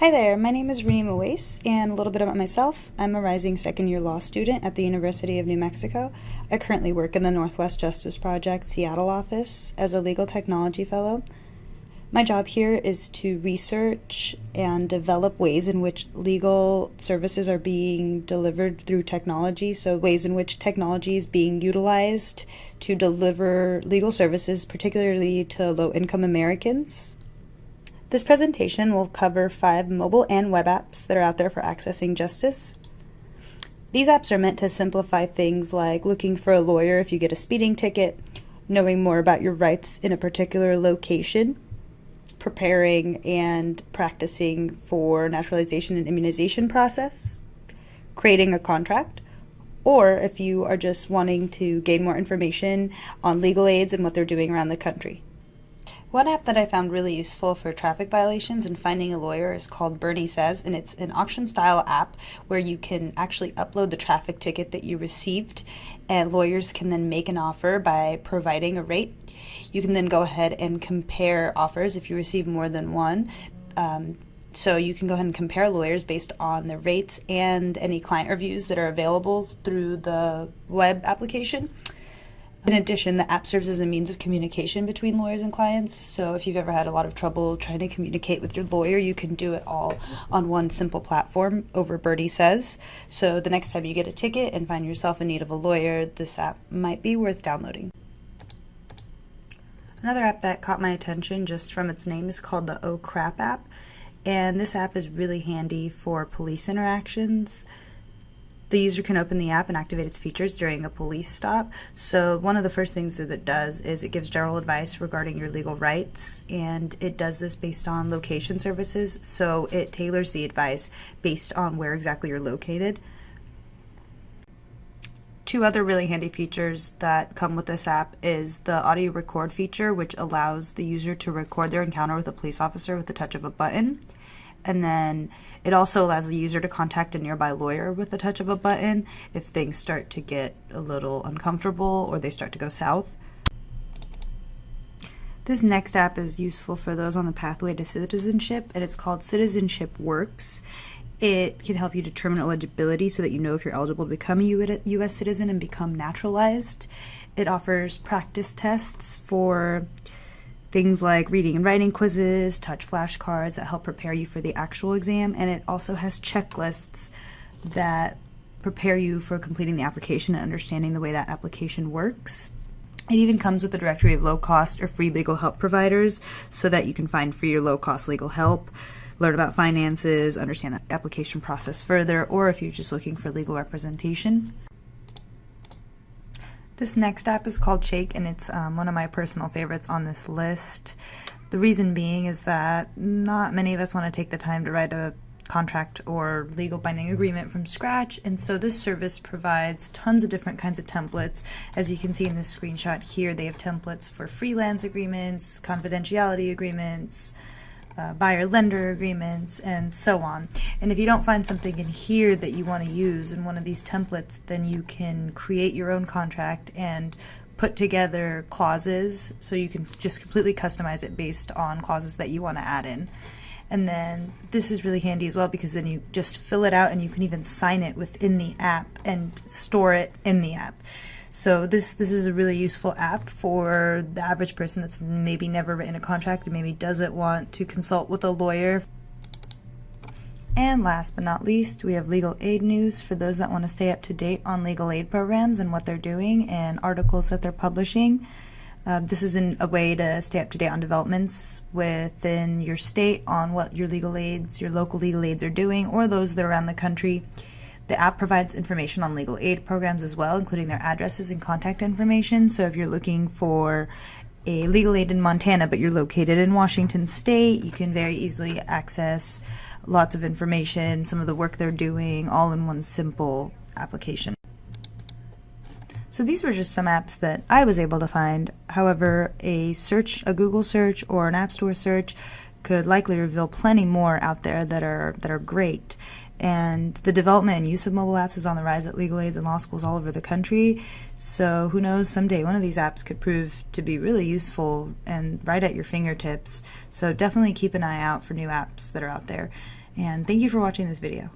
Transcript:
Hi there, my name is Renee Moise, and a little bit about myself. I'm a rising second year law student at the University of New Mexico. I currently work in the Northwest Justice Project Seattle office as a legal technology fellow. My job here is to research and develop ways in which legal services are being delivered through technology, so, ways in which technology is being utilized to deliver legal services, particularly to low income Americans. This presentation will cover five mobile and web apps that are out there for accessing justice. These apps are meant to simplify things like looking for a lawyer if you get a speeding ticket, knowing more about your rights in a particular location, preparing and practicing for naturalization and immunization process, creating a contract, or if you are just wanting to gain more information on legal aids and what they're doing around the country. One app that I found really useful for traffic violations and finding a lawyer is called Bernie Says, and it's an auction style app where you can actually upload the traffic ticket that you received, and lawyers can then make an offer by providing a rate. You can then go ahead and compare offers if you receive more than one. Um, so you can go ahead and compare lawyers based on the rates and any client reviews that are available through the web application. In addition, the app serves as a means of communication between lawyers and clients. So if you've ever had a lot of trouble trying to communicate with your lawyer, you can do it all on one simple platform over Bernie Says. So the next time you get a ticket and find yourself in need of a lawyer, this app might be worth downloading. Another app that caught my attention just from its name is called the Oh Crap app. And this app is really handy for police interactions. The user can open the app and activate its features during a police stop. So, one of the first things that it does is it gives general advice regarding your legal rights, and it does this based on location services. So, it tailors the advice based on where exactly you're located. Two other really handy features that come with this app is the audio record feature, which allows the user to record their encounter with a police officer with the touch of a button. And then it also allows the user to contact a nearby lawyer with the touch of a button if things start to get a little uncomfortable or they start to go south. This next app is useful for those on the pathway to citizenship, and it's called Citizenship Works. It can help you determine eligibility so that you know if you're eligible to become a U.S. citizen and become naturalized. It offers practice tests for things like reading and writing quizzes, touch flashcards that help prepare you for the actual exam, and it also has checklists that prepare you for completing the application and understanding the way that application works. It even comes with a directory of low cost or free legal help providers so that you can find free or low cost legal help, learn about finances, understand the application process further, or if you're just looking for legal representation. This next app is called Shake, and it's um, one of my personal favorites on this list. The reason being is that not many of us want to take the time to write a contract or legal binding agreement from scratch, and so this service provides tons of different kinds of templates. As you can see in this screenshot here, they have templates for freelance agreements, confidentiality agreements, uh, buyer lender agreements, and so on. And if you don't find something in here that you want to use in one of these templates, then you can create your own contract and put together clauses so you can just completely customize it based on clauses that you want to add in. And then this is really handy as well because then you just fill it out and you can even sign it within the app and store it in the app. So this this is a really useful app for the average person that's maybe never written a contract and maybe doesn't want to consult with a lawyer. And last but not least, we have legal aid news for those that want to stay up to date on legal aid programs and what they're doing and articles that they're publishing. Uh, this is in a way to stay up to date on developments within your state on what your legal aids, your local legal aids are doing, or those that are around the country. The app provides information on legal aid programs as well, including their addresses and contact information. So if you're looking for a legal aid in Montana, but you're located in Washington State, you can very easily access lots of information, some of the work they're doing, all in one simple application. So these were just some apps that I was able to find. However, a search, a Google search or an App Store search could likely reveal plenty more out there that are that are great. And the development and use of mobile apps is on the rise at legal aids and law schools all over the country. So who knows, someday one of these apps could prove to be really useful and right at your fingertips. So definitely keep an eye out for new apps that are out there. And thank you for watching this video.